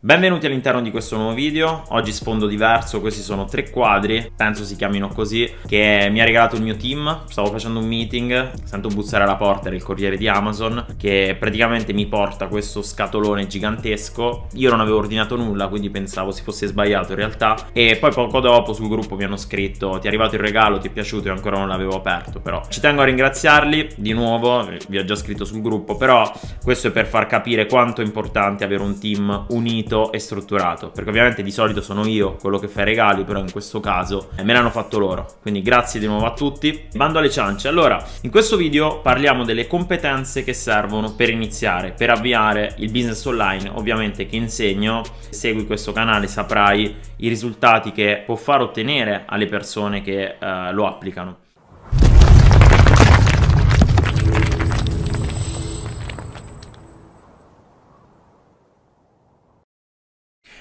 Benvenuti all'interno di questo nuovo video, oggi sfondo diverso, questi sono tre quadri, penso si chiamino così, che mi ha regalato il mio team, stavo facendo un meeting, sento bussare alla porta, il corriere di Amazon, che praticamente mi porta questo scatolone gigantesco, io non avevo ordinato nulla, quindi pensavo si fosse sbagliato in realtà, e poi poco dopo sul gruppo mi hanno scritto ti è arrivato il regalo, ti è piaciuto e ancora non l'avevo aperto, però ci tengo a ringraziarli di nuovo, vi ho già scritto sul gruppo, però questo è per far capire quanto è importante avere un team unito definito e strutturato perché ovviamente di solito sono io quello che fa i regali però in questo caso me l'hanno fatto loro. Quindi grazie di nuovo a tutti. Bando alle ciance. Allora in questo video parliamo delle competenze che servono per iniziare per avviare il business online. Ovviamente che insegno segui questo canale saprai i risultati che può far ottenere alle persone che eh, lo applicano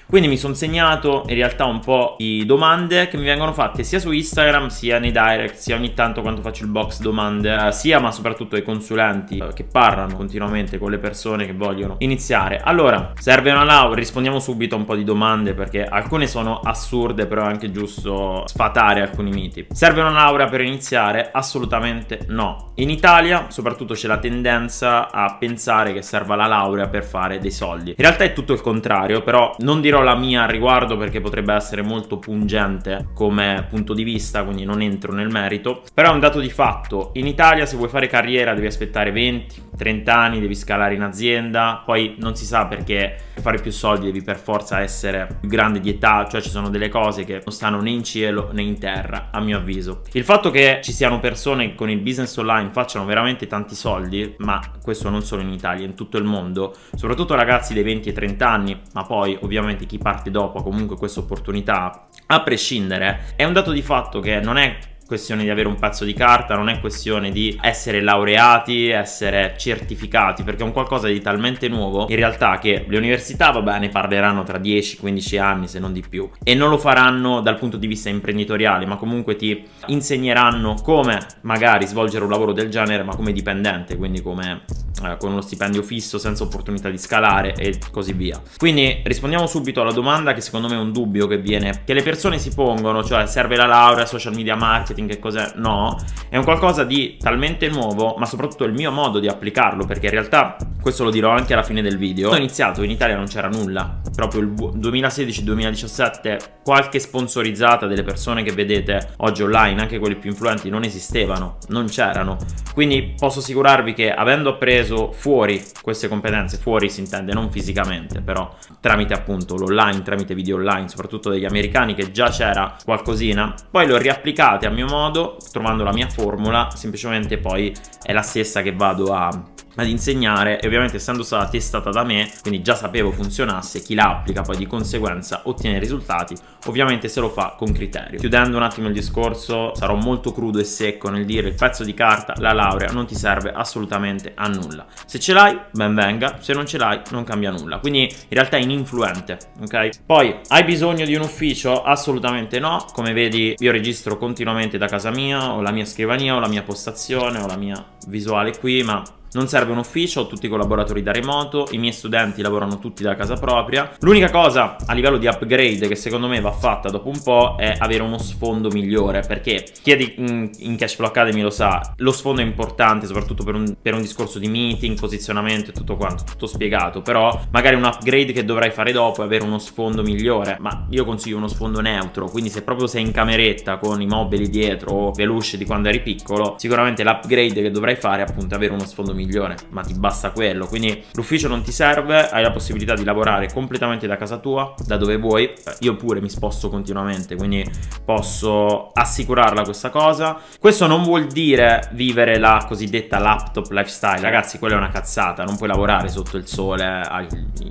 Quindi mi sono segnato in realtà un po' di domande che mi vengono fatte sia su Instagram sia nei direct sia ogni tanto quando faccio il box domande sia ma soprattutto ai consulenti che parlano continuamente con le persone che vogliono iniziare. Allora, serve una laurea? Rispondiamo subito a un po' di domande perché alcune sono assurde però è anche giusto sfatare alcuni miti. Serve una laurea per iniziare? Assolutamente no. In Italia soprattutto c'è la tendenza a pensare che serva la laurea per fare dei soldi. In realtà è tutto il contrario però non dirò dirò la mia al riguardo perché potrebbe essere molto pungente come punto di vista, quindi non entro nel merito. Però è un dato di fatto. In Italia se vuoi fare carriera devi aspettare 20, 30 anni, devi scalare in azienda, poi non si sa perché per fare più soldi devi per forza essere più grande di età, cioè ci sono delle cose che non stanno né in cielo né in terra, a mio avviso. Il fatto che ci siano persone che con il business online facciano veramente tanti soldi, ma questo non solo in Italia, in tutto il mondo, soprattutto ragazzi dei 20 e 30 anni, ma poi ovviamente chi parte dopo comunque questa opportunità, a prescindere, è un dato di fatto che non è questione di avere un pezzo di carta, non è questione di essere laureati, essere certificati, perché è un qualcosa di talmente nuovo in realtà che le università, vabbè, ne parleranno tra 10-15 anni se non di più e non lo faranno dal punto di vista imprenditoriale, ma comunque ti insegneranno come magari svolgere un lavoro del genere, ma come dipendente, quindi come eh, con uno stipendio fisso senza opportunità di scalare e così via. Quindi rispondiamo subito alla domanda che secondo me è un dubbio che viene che le persone si pongono, cioè serve la laurea, social media marketing e cos'è? No, è un qualcosa di talmente nuovo, ma soprattutto il mio modo di applicarlo, perché in realtà questo lo dirò anche alla fine del video. Ho iniziato, in Italia non c'era nulla, proprio il 2016-2017 qualche sponsorizzata delle persone che vedete oggi online, anche quelle più influenti, non esistevano, non c'erano. Quindi posso assicurarvi che avendo appreso fuori queste competenze, fuori si intende non fisicamente, però tramite appunto l'online, tramite video online, soprattutto degli americani che già c'era qualcosina, poi le ho riapplicate a mio modo, trovando la mia formula, semplicemente poi è la stessa che vado a ad insegnare e ovviamente essendo stata testata da me quindi già sapevo funzionasse chi la applica poi di conseguenza ottiene risultati ovviamente se lo fa con criterio. Chiudendo un attimo il discorso sarò molto crudo e secco nel dire il pezzo di carta la laurea non ti serve assolutamente a nulla. Se ce l'hai ben venga se non ce l'hai non cambia nulla. Quindi in realtà è ininfluente ok? Poi hai bisogno di un ufficio? Assolutamente no. Come vedi io registro continuamente da casa mia ho la mia scrivania ho la mia postazione ho la mia visuale qui ma non serve un ufficio, ho tutti i collaboratori da remoto, i miei studenti lavorano tutti da casa propria. L'unica cosa a livello di upgrade che secondo me va fatta dopo un po' è avere uno sfondo migliore, perché chi è di, in, Cashflow Academy lo sa, lo sfondo è importante soprattutto per un, per un discorso di meeting, posizionamento e tutto quanto, tutto spiegato, però magari un upgrade che dovrai fare dopo è avere uno sfondo migliore, ma io consiglio uno sfondo neutro, quindi se proprio sei in cameretta con i mobili dietro o peluche di quando eri piccolo, sicuramente l'upgrade che dovrai fare è appunto avere uno sfondo migliore migliore, ma ti basta quello. Quindi l'ufficio non ti serve, hai la possibilità di lavorare completamente da casa tua, da dove vuoi. Io pure mi sposto continuamente, quindi posso assicurarla questa cosa. Questo non vuol dire vivere la cosiddetta laptop lifestyle, ragazzi, quella è una cazzata, non puoi lavorare sotto il sole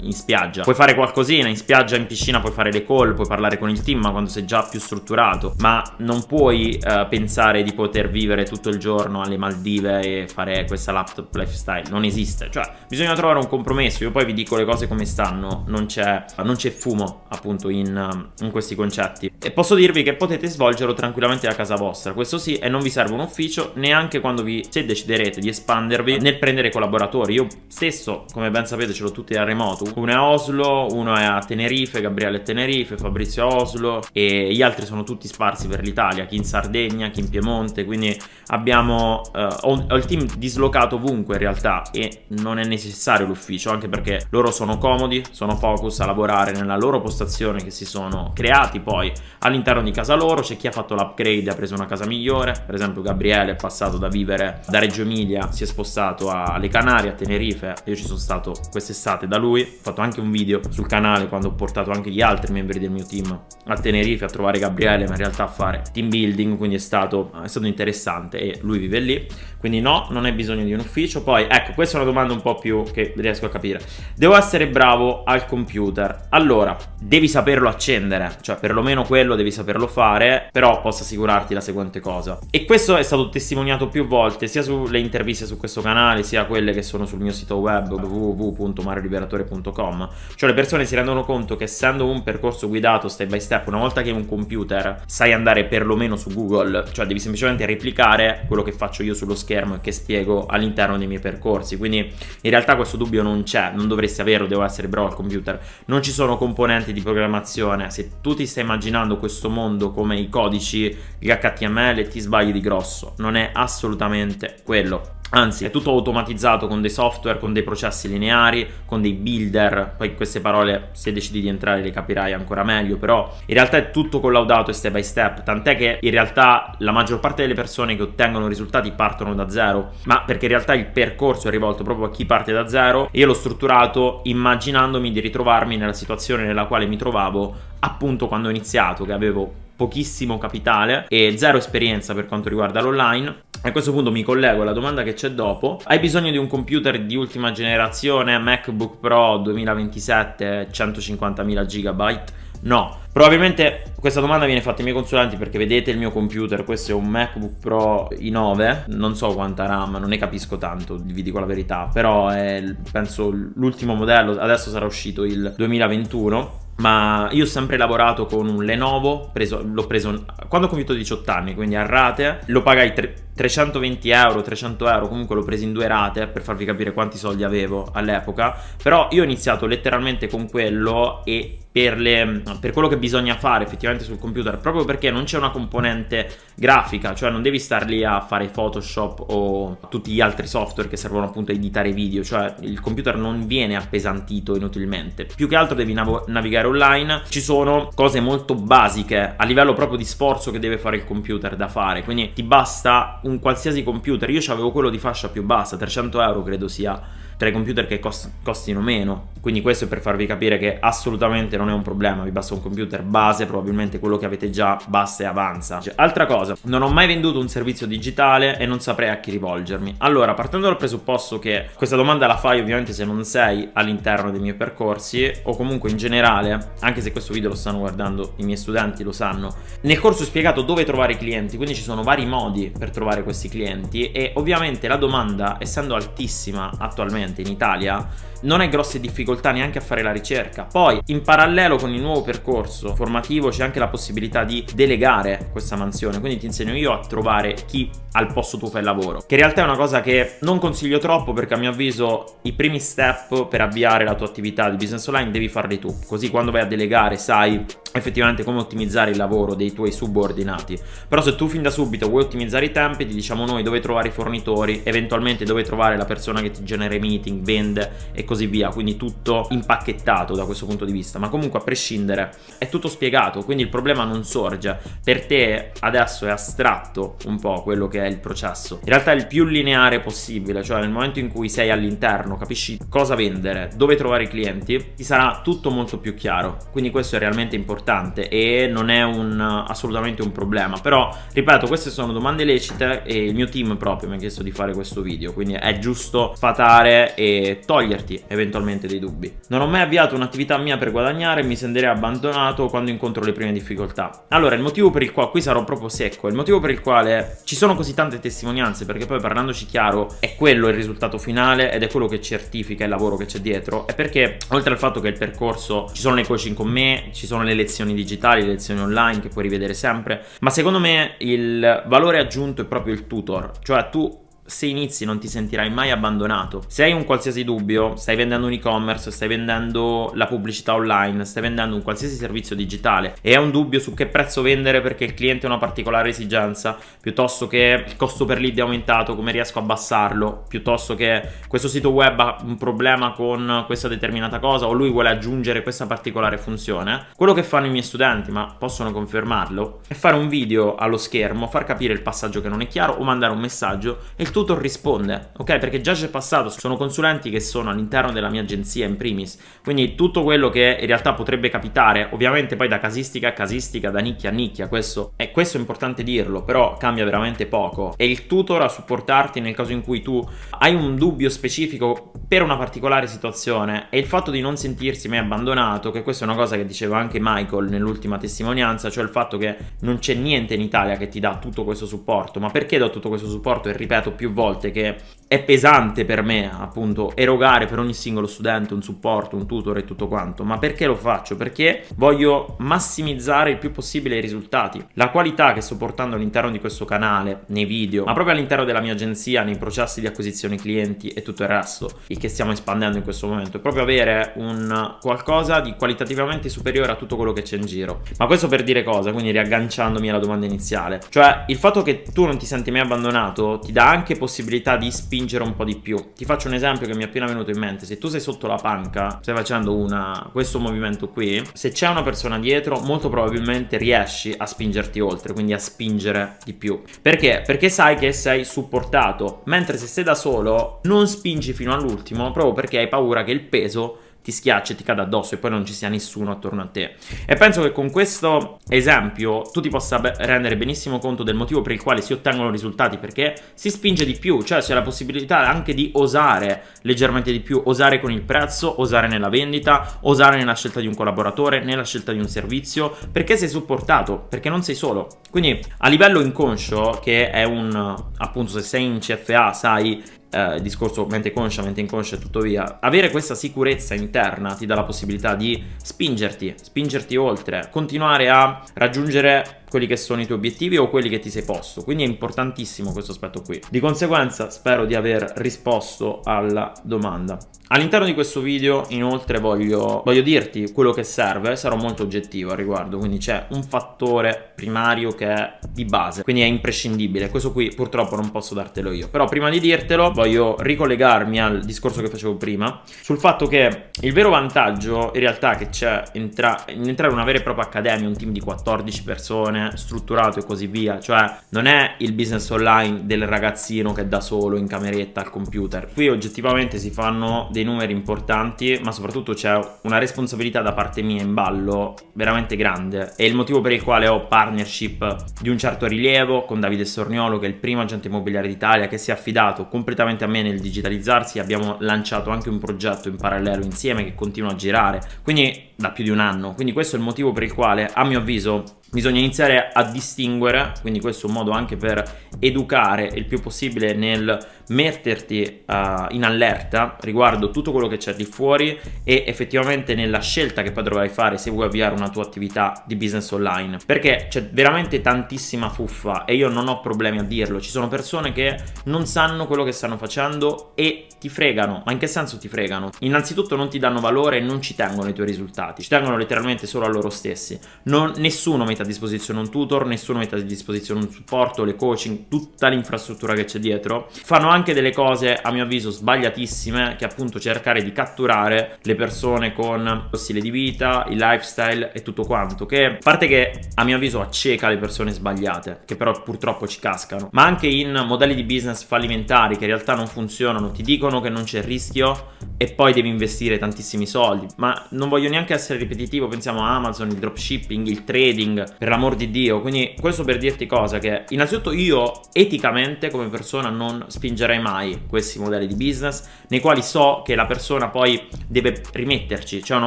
in spiaggia. Puoi fare qualcosina, in spiaggia, in piscina puoi fare le call, puoi parlare con il team, ma quando sei già più strutturato, ma non puoi uh, pensare di poter vivere tutto il giorno alle Maldive e fare questa laptop lifestyle, non esiste, cioè bisogna trovare un compromesso, io poi vi dico le cose come stanno, non c'è, fumo appunto in, in, questi concetti. E posso dirvi che potete svolgerlo tranquillamente da casa vostra, questo sì e non vi serve un ufficio neanche quando vi, se deciderete di espandervi nel prendere collaboratori, io stesso come ben sapete ce l'ho tutti da remoto, uno è a Oslo, uno è a Tenerife, Gabriele a Tenerife, Fabrizio a Oslo e gli altri sono tutti sparsi per l'Italia, chi in Sardegna, chi in Piemonte, quindi abbiamo, uh, ho, ho il team dislocato ovunque in realtà e non è necessario l'ufficio anche perché loro sono comodi, sono focus a lavorare nella loro postazione che si sono creati poi all'interno di casa loro, c'è chi ha fatto l'upgrade ha preso una casa migliore, per esempio Gabriele è passato da vivere da Reggio Emilia, si è spostato alle Canarie, a Tenerife, io ci sono stato quest'estate da lui, ho fatto anche un video sul canale quando ho portato anche gli altri membri del mio team a Tenerife a trovare Gabriele ma in realtà a fare team building quindi è stato, è stato interessante e lui vive lì. Quindi no, non hai bisogno di un ufficio. Poi, ecco, questa è una domanda un po' più che riesco a capire. Devo essere bravo al computer. Allora, devi saperlo accendere, cioè perlomeno quello devi saperlo fare, però posso assicurarti la seguente cosa. E questo è stato testimoniato più volte, sia sulle interviste su questo canale, sia quelle che sono sul mio sito web www.marioliberatore.com. Cioè le persone si rendono conto che essendo un percorso guidato step by step, una volta che hai un computer, sai andare perlomeno su Google, cioè devi semplicemente replicare quello che faccio io sullo schermo e che spiego all'interno dei miei percorsi quindi in realtà questo dubbio non c'è non dovresti averlo devo essere bravo al computer. Non ci sono componenti di programmazione se tu ti stai immaginando questo mondo come i codici gli HTML ti sbagli di grosso non è assolutamente quello Anzi, è tutto automatizzato con dei software, con dei processi lineari, con dei builder. Poi queste parole, se decidi di entrare, le capirai ancora meglio. Però in realtà è tutto collaudato e step by step. Tant'è che in realtà la maggior parte delle persone che ottengono risultati partono da zero. Ma perché in realtà il percorso è rivolto proprio a chi parte da zero. E io l'ho strutturato immaginandomi di ritrovarmi nella situazione nella quale mi trovavo appunto quando ho iniziato, che avevo pochissimo capitale e zero esperienza per quanto riguarda l'online a questo punto mi collego alla domanda che c'è dopo. Hai bisogno di un computer di ultima generazione, MacBook Pro 2027, 150.000 GB? No, probabilmente questa domanda viene fatta ai miei consulenti perché vedete il mio computer, questo è un MacBook Pro i9, non so quanta RAM, non ne capisco tanto, vi dico la verità, però è penso l'ultimo modello, adesso sarà uscito il 2021 ma io ho sempre lavorato con un Lenovo, l'ho preso quando ho compiuto 18 anni, quindi a rate, lo pagai 320 euro, 300 euro, comunque l'ho preso in due rate per farvi capire quanti soldi avevo all'epoca, però io ho iniziato letteralmente con quello e per, le, per, quello che bisogna fare effettivamente sul computer, proprio perché non c'è una componente grafica, cioè non devi star lì a fare Photoshop o tutti gli altri software che servono appunto a editare video, cioè il computer non viene appesantito inutilmente, più che altro devi nav navigare online, ci sono cose molto basiche a livello proprio di sforzo che deve fare il computer da fare, quindi ti basta un qualsiasi computer, io avevo quello di fascia più bassa, 300 euro credo sia tra i computer che cost costino meno. Quindi questo è per farvi capire che assolutamente non è un problema. Vi basta un computer base probabilmente quello che avete già basta e avanza. Cioè, altra cosa non ho mai venduto un servizio digitale e non saprei a chi rivolgermi. Allora partendo dal presupposto che questa domanda la fai ovviamente se non sei all'interno dei miei percorsi o comunque in generale anche se questo video lo stanno guardando i miei studenti lo sanno nel corso ho spiegato dove trovare i clienti quindi ci sono vari modi per trovare questi clienti e ovviamente la domanda essendo altissima attualmente attualmente in Italia non hai grosse difficoltà neanche a fare la ricerca. Poi, in parallelo con il nuovo percorso formativo, c'è anche la possibilità di delegare questa mansione. Quindi ti insegno io a trovare chi al posto tuo fa il lavoro. Che in realtà è una cosa che non consiglio troppo perché a mio avviso i primi step per avviare la tua attività di business online devi farli tu. Così quando vai a delegare sai effettivamente come ottimizzare il lavoro dei tuoi subordinati. Però se tu fin da subito vuoi ottimizzare i tempi, ti diciamo noi dove trovare i fornitori, eventualmente dove trovare la persona che ti genera i meeting, vende e così via. Quindi tutto impacchettato da questo punto di vista. Ma comunque a prescindere è tutto spiegato, quindi il problema non sorge. Per te adesso è astratto un po' quello che è il processo. In realtà è il più lineare possibile, cioè nel momento in cui sei all'interno, capisci cosa vendere, dove trovare i clienti, ti sarà tutto molto più chiaro. Quindi questo è realmente importante e non è un, assolutamente un problema però ripeto queste sono domande lecite e il mio team proprio mi ha chiesto di fare questo video quindi è giusto fatare e toglierti eventualmente dei dubbi. Non ho mai avviato un'attività mia per guadagnare e mi sentirei abbandonato quando incontro le prime difficoltà. Allora, il motivo per il quale, qui sarò proprio secco, il motivo per il quale ci sono così tante testimonianze, perché poi parlandoci chiaro, è quello il risultato finale ed è quello che certifica il lavoro che c'è dietro, è perché oltre al fatto che il percorso, ci sono le coaching con me, ci sono le lezioni digitali, le lezioni online che puoi rivedere sempre, ma secondo me il valore aggiunto è proprio il tutor, cioè tu se inizi non ti sentirai mai abbandonato. Se hai un qualsiasi dubbio, stai vendendo un e-commerce, stai vendendo la pubblicità online, stai vendendo un qualsiasi servizio digitale e hai un dubbio su che prezzo vendere perché il cliente ha una particolare esigenza, piuttosto che il costo per lead è aumentato, come riesco a abbassarlo, piuttosto che questo sito web ha un problema con questa determinata cosa o lui vuole aggiungere questa particolare funzione, quello che fanno i miei studenti, ma possono confermarlo, è fare un video allo schermo, far capire il passaggio che non è chiaro o mandare un messaggio e il tutor risponde, ok? Perché già c'è passato, sono consulenti che sono all'interno della mia agenzia in primis, quindi tutto quello che in realtà potrebbe capitare, ovviamente poi da casistica a casistica, da nicchia a nicchia, questo è, questo è importante dirlo, però cambia veramente poco. È il tutor a supportarti nel caso in cui tu hai un dubbio specifico per una particolare situazione e il fatto di non sentirsi mai abbandonato, che questa è una cosa che diceva anche Michael nell'ultima testimonianza, cioè il fatto che non c'è niente in Italia che ti dà tutto questo supporto, ma perché do tutto questo supporto e ripeto più volte che è pesante per me appunto erogare per ogni singolo studente un supporto, un tutor e tutto quanto, ma perché lo faccio? Perché voglio massimizzare il più possibile i risultati. La qualità che sto portando all'interno di questo canale, nei video, ma proprio all'interno della mia agenzia, nei processi di acquisizione clienti e tutto il resto, il che stiamo espandendo in questo momento, è proprio avere un qualcosa di qualitativamente superiore a tutto quello che c'è in giro. Ma questo per dire cosa? Quindi riagganciandomi alla domanda iniziale. Cioè, il fatto che tu non ti senti mai abbandonato ti dà anche possibilità di spingere spingere un po' di più. Ti faccio un esempio che mi è appena venuto in mente. Se tu sei sotto la panca, stai facendo una, questo movimento qui, se c'è una persona dietro, molto probabilmente riesci a spingerti oltre, quindi a spingere di più. Perché? Perché sai che sei supportato, mentre se sei da solo non spingi fino all'ultimo proprio perché hai paura che il peso ti schiaccia e ti cade addosso e poi non ci sia nessuno attorno a te. E penso che con questo esempio tu ti possa rendere benissimo conto del motivo per il quale si ottengono risultati, perché si spinge di più, cioè c'è la possibilità anche di osare leggermente di più, osare con il prezzo, osare nella vendita, osare nella scelta di un collaboratore, nella scelta di un servizio, perché sei supportato, perché non sei solo. Quindi a livello inconscio, che è un appunto se sei in CFA sai eh, discorso mente conscia, mente inconscia e tutto via, avere questa sicurezza interna ti dà la possibilità di spingerti, spingerti oltre, continuare a raggiungere quelli che sono i tuoi obiettivi o quelli che ti sei posto. Quindi è importantissimo questo aspetto qui. Di conseguenza spero di aver risposto alla domanda. All'interno di questo video inoltre voglio, voglio, dirti quello che serve, sarò molto oggettivo al riguardo, quindi c'è un fattore primario che è di base, quindi è imprescindibile, questo qui purtroppo non posso dartelo io, però prima di dirtelo voglio ricollegarmi al discorso che facevo prima, sul fatto che il vero vantaggio in realtà che c'è in entrare in una vera e propria accademia, un team di 14 persone, strutturato e così via, cioè non è il business online del ragazzino che è da solo in cameretta al computer, qui oggettivamente si fanno dei numeri importanti, ma soprattutto c'è una responsabilità da parte mia in ballo veramente grande. È il motivo per il quale ho partnership di un certo rilievo con Davide Sorniolo, che è il primo agente immobiliare d'Italia, che si è affidato completamente a me nel digitalizzarsi. Abbiamo lanciato anche un progetto in parallelo insieme che continua a girare, quindi da più di un anno. Quindi questo è il motivo per il quale, a mio avviso, bisogna iniziare a distinguere, quindi questo è un modo anche per educare il più possibile nel metterti uh, in allerta riguardo tutto quello che c'è di fuori e effettivamente nella scelta che poi dovrai fare se vuoi avviare una tua attività di business online. Perché c'è veramente tantissima fuffa e io non ho problemi a dirlo. Ci sono persone che non sanno quello che stanno facendo e ti fregano. Ma in che senso ti fregano? innanzitutto non ti danno valore e non ci tengono i tuoi risultati. Ci tengono letteralmente solo a loro stessi. Non, nessuno mette a disposizione un tutor nessuno mette a disposizione un supporto le coaching tutta l'infrastruttura che c'è dietro. Fanno anche delle cose a mio avviso sbagliatissime che appunto cercare di catturare le persone con lo stile di vita, il lifestyle e tutto quanto che a parte che a mio avviso acceca le persone sbagliate che però purtroppo ci cascano ma anche in modelli di business fallimentari che in realtà non funzionano ti dicono che non c'è rischio e poi devi investire tantissimi soldi ma non voglio neanche essere ripetitivo pensiamo a Amazon, il dropshipping, il trading per l'amor di di Dio. Quindi questo per dirti cosa, che innanzitutto io eticamente come persona non spingerei mai questi modelli di business nei quali so che la persona poi deve rimetterci, cioè una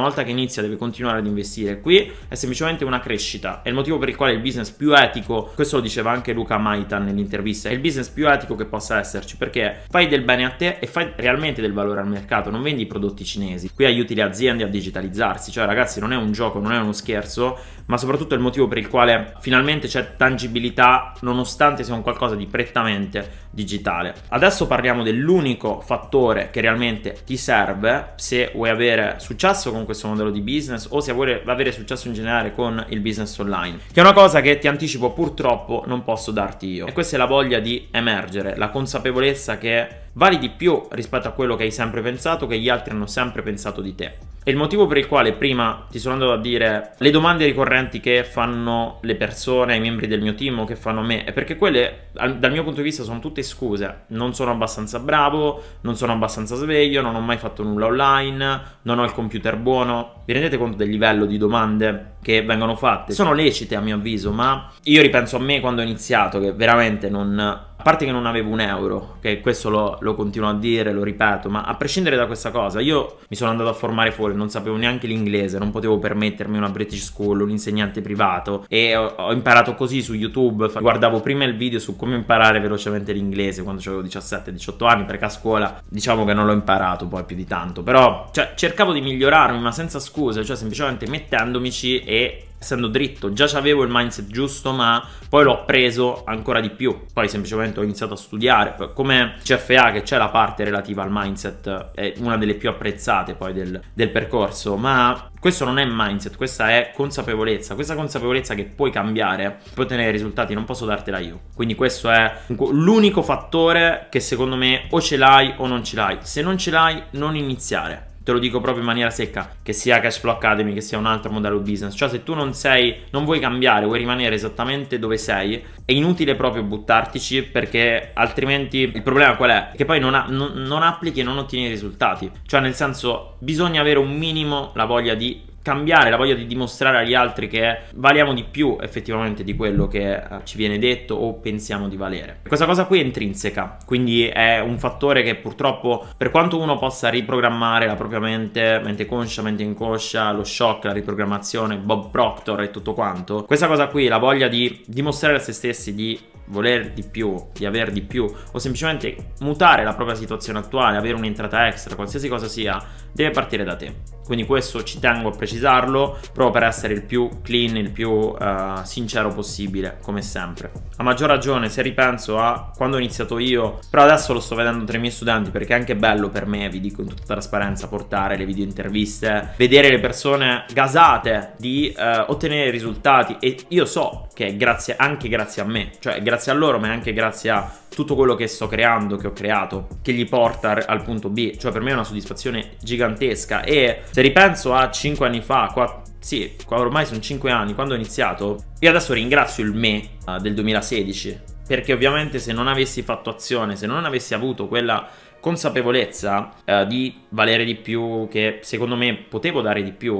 volta che inizia deve continuare ad investire. Qui è semplicemente una crescita, è il motivo per il quale il business più etico, questo lo diceva anche Luca Maitan nell'intervista, è il business più etico che possa esserci perché fai del bene a te e fai realmente del valore al mercato, non vendi prodotti cinesi. Qui aiuti le aziende a digitalizzarsi, cioè ragazzi non è un gioco, non è uno scherzo, ma soprattutto è il motivo per il quale finalmente c'è tangibilità nonostante sia un qualcosa di prettamente digitale. Adesso parliamo dell'unico fattore che realmente ti serve se vuoi avere successo con questo modello di business o se vuoi avere successo in generale con il business online, che è una cosa che ti anticipo purtroppo non posso darti io. E questa è la voglia di emergere, la consapevolezza che vali di più rispetto a quello che hai sempre pensato, che gli altri hanno sempre pensato di te. E il motivo per il quale prima ti sono andato a dire le domande ricorrenti che fanno le persone, i membri del mio team o che fanno a me, è perché quelle dal mio punto di vista sono tutte scuse. Non sono abbastanza bravo, non sono abbastanza sveglio, non ho mai fatto nulla online, non ho il computer buono. Vi rendete conto del livello di domande che vengono fatte? Sono lecite a mio avviso, ma io ripenso a me quando ho iniziato che veramente non a parte che non avevo un euro, che questo lo, lo, continuo a dire, lo ripeto, ma a prescindere da questa cosa, io mi sono andato a formare fuori, non sapevo neanche l'inglese, non potevo permettermi una British School, un insegnante privato e ho, ho imparato così su YouTube, guardavo prima il video su come imparare velocemente l'inglese quando avevo 17-18 anni, perché a scuola diciamo che non l'ho imparato poi più di tanto, però cioè, cercavo di migliorarmi ma senza scuse, cioè semplicemente mettendomici e essendo dritto, già avevo il mindset giusto, ma poi l'ho preso ancora di più. Poi semplicemente ho iniziato a studiare. Come CFA, che c'è la parte relativa al mindset, è una delle più apprezzate poi del, del percorso, ma questo non è mindset, questa è consapevolezza. Questa consapevolezza che puoi cambiare, puoi ottenere risultati, non posso dartela io. Quindi questo è l'unico fattore che secondo me o ce l'hai o non ce l'hai. Se non ce l'hai, non iniziare te lo dico proprio in maniera secca, che sia Cashflow Academy, che sia un altro modello business. Cioè, se tu non sei, non vuoi cambiare, vuoi rimanere esattamente dove sei, è inutile proprio buttartici perché altrimenti il problema qual è? Che poi non, ha, non, non applichi e non ottieni risultati. Cioè, nel senso, bisogna avere un minimo la voglia di cambiare, la voglia di dimostrare agli altri che valiamo di più effettivamente di quello che eh, ci viene detto o pensiamo di valere. Questa cosa qui è intrinseca, quindi è un fattore che purtroppo per quanto uno possa riprogrammare la propria mente, mente conscia, mente inconscia, lo shock, la riprogrammazione, Bob Proctor e tutto quanto, questa cosa qui, la voglia di dimostrare a se stessi di voler di più, di avere di più o semplicemente mutare la propria situazione attuale, avere un'entrata extra, qualsiasi cosa sia, deve partire da te. Quindi questo ci tengo a precisarlo proprio per essere il più clean, il più uh, sincero possibile, come sempre. A maggior ragione se ripenso a quando ho iniziato io, però adesso lo sto vedendo tra i miei studenti perché è anche bello per me, vi dico in tutta trasparenza, portare le video interviste, vedere le persone gasate di uh, ottenere risultati. E io so che è grazie, anche grazie a me, cioè grazie a loro ma anche grazie a tutto quello che sto creando, che ho creato, che gli porta al punto B, cioè per me è una soddisfazione gigantesca. E se ripenso a 5 anni fa, 4, sì, ormai sono 5 anni, quando ho iniziato, io adesso ringrazio il me uh, del 2016, perché ovviamente se non avessi fatto azione, se non avessi avuto quella consapevolezza eh, di valere di più, che secondo me potevo dare di più,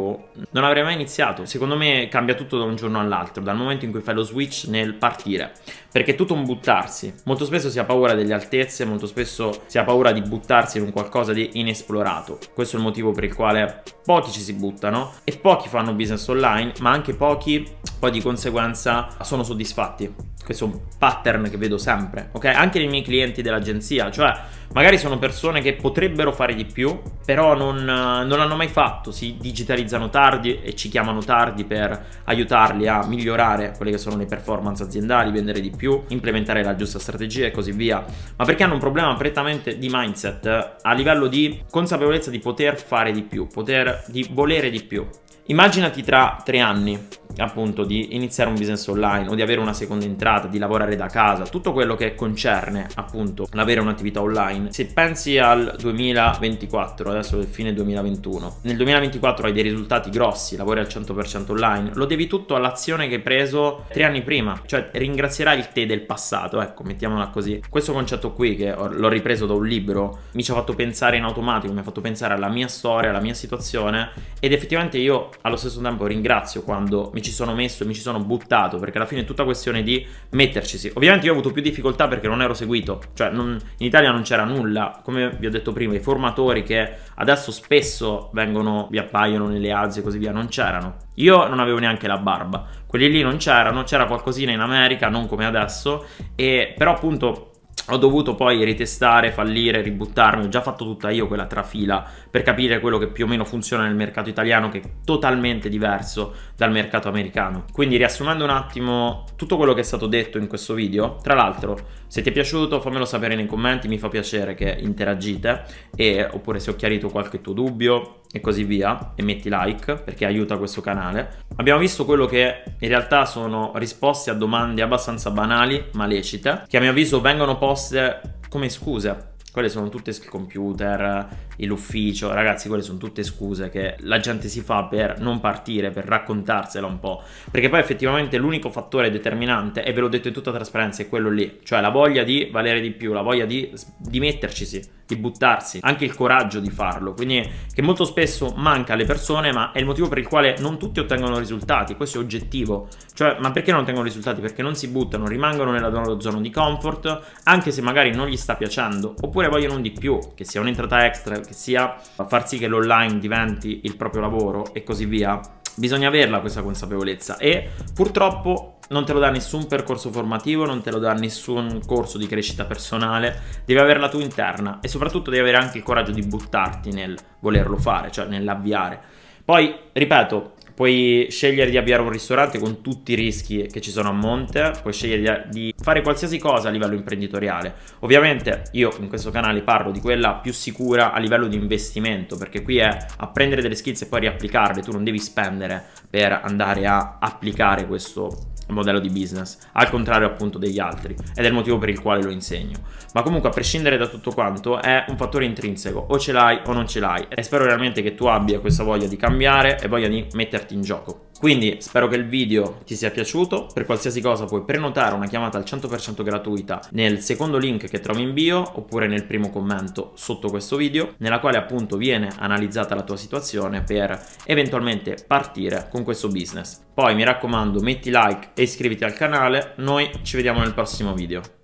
non avrei mai iniziato. Secondo me cambia tutto da un giorno all'altro, dal momento in cui fai lo switch nel partire. Perché è tutto un buttarsi. Molto spesso si ha paura delle altezze, molto spesso si ha paura di buttarsi in un qualcosa di inesplorato. Questo è il motivo per il quale pochi ci si buttano e pochi fanno business online, ma anche pochi poi di conseguenza sono soddisfatti. Questo pattern che vedo sempre, ok? Anche nei miei clienti dell'agenzia, cioè magari sono persone che potrebbero fare di più, però non, non l'hanno mai fatto, si digitalizzano tardi e ci chiamano tardi per aiutarli a migliorare quelle che sono le performance aziendali, vendere di più, implementare la giusta strategia e così via, ma perché hanno un problema prettamente di mindset a livello di consapevolezza di poter fare di più, poter, di volere di più. Immaginati tra tre anni appunto di iniziare un business online o di avere una seconda entrata, di lavorare da casa, tutto quello che concerne appunto l'avere un'attività online. Se pensi al 2024, adesso è fine 2021, nel 2024 hai dei risultati grossi, lavori al 100% online, lo devi tutto all'azione che hai preso tre anni prima, cioè ringrazierai il te del passato, ecco, mettiamola così. Questo concetto qui che l'ho ripreso da un libro mi ci ha fatto pensare in automatico, mi ha fatto pensare alla mia storia, alla mia situazione ed effettivamente io allo stesso tempo ringrazio quando mi ci sono messo e mi ci sono buttato, perché alla fine è tutta questione di mettercisi. Ovviamente io ho avuto più difficoltà perché non ero seguito, cioè non, in Italia non c'era nulla, come vi ho detto prima, i formatori che adesso spesso vengono, vi appaiono nelle ads e così via, non c'erano. Io non avevo neanche la barba, quelli lì non c'erano, c'era qualcosina in America, non come adesso, e però appunto ho dovuto poi ritestare, fallire, ributtarmi, ho già fatto tutta io quella trafila per capire quello che più o meno funziona nel mercato italiano che è totalmente diverso dal mercato americano. Quindi riassumendo un attimo tutto quello che è stato detto in questo video, tra l'altro se ti è piaciuto fammelo sapere nei commenti, mi fa piacere che interagite e, oppure se ho chiarito qualche tuo dubbio e così via e metti like perché aiuta questo canale. Abbiamo visto quello che in realtà sono risposte a domande abbastanza banali ma lecite che a mio avviso vengono poste come scuse quelle sono tutte il computer, l'ufficio, ragazzi, quelle sono tutte scuse che la gente si fa per non partire, per raccontarsela un po'. Perché poi effettivamente l'unico fattore determinante, e ve l'ho detto in tutta trasparenza, è quello lì. Cioè la voglia di valere di più, la voglia di, di mettercisi, di buttarsi, anche il coraggio di farlo. Quindi che molto spesso manca alle persone, ma è il motivo per il quale non tutti ottengono risultati. Questo è oggettivo. Cioè, ma perché non ottengono risultati? Perché non si buttano, rimangono nella loro zona di comfort, anche se magari non gli sta piacendo, oppure vogliono un di più, che sia un'entrata extra, che sia far sì che l'online diventi il proprio lavoro e così via, bisogna averla questa consapevolezza e purtroppo non te lo dà nessun percorso formativo, non te lo dà nessun corso di crescita personale, devi averla tu interna e soprattutto devi avere anche il coraggio di buttarti nel volerlo fare, cioè nell'avviare. Poi, ripeto, Puoi scegliere di avviare un ristorante con tutti i rischi che ci sono a monte, puoi scegliere di fare qualsiasi cosa a livello imprenditoriale. Ovviamente io in questo canale parlo di quella più sicura a livello di investimento, perché qui è apprendere delle skills e poi riapplicarle, tu non devi spendere per andare a applicare questo modello di business, al contrario appunto degli altri, ed è il motivo per il quale lo insegno. Ma comunque a prescindere da tutto quanto è un fattore intrinseco, o ce l'hai o non ce l'hai, e spero realmente che tu abbia questa voglia di cambiare e voglia di metterti in gioco. Quindi spero che il video ti sia piaciuto, per qualsiasi cosa puoi prenotare una chiamata al 100% gratuita nel secondo link che trovi in bio oppure nel primo commento sotto questo video, nella quale appunto viene analizzata la tua situazione per eventualmente partire con questo business. Poi mi raccomando metti like e iscriviti al canale, noi ci vediamo nel prossimo video.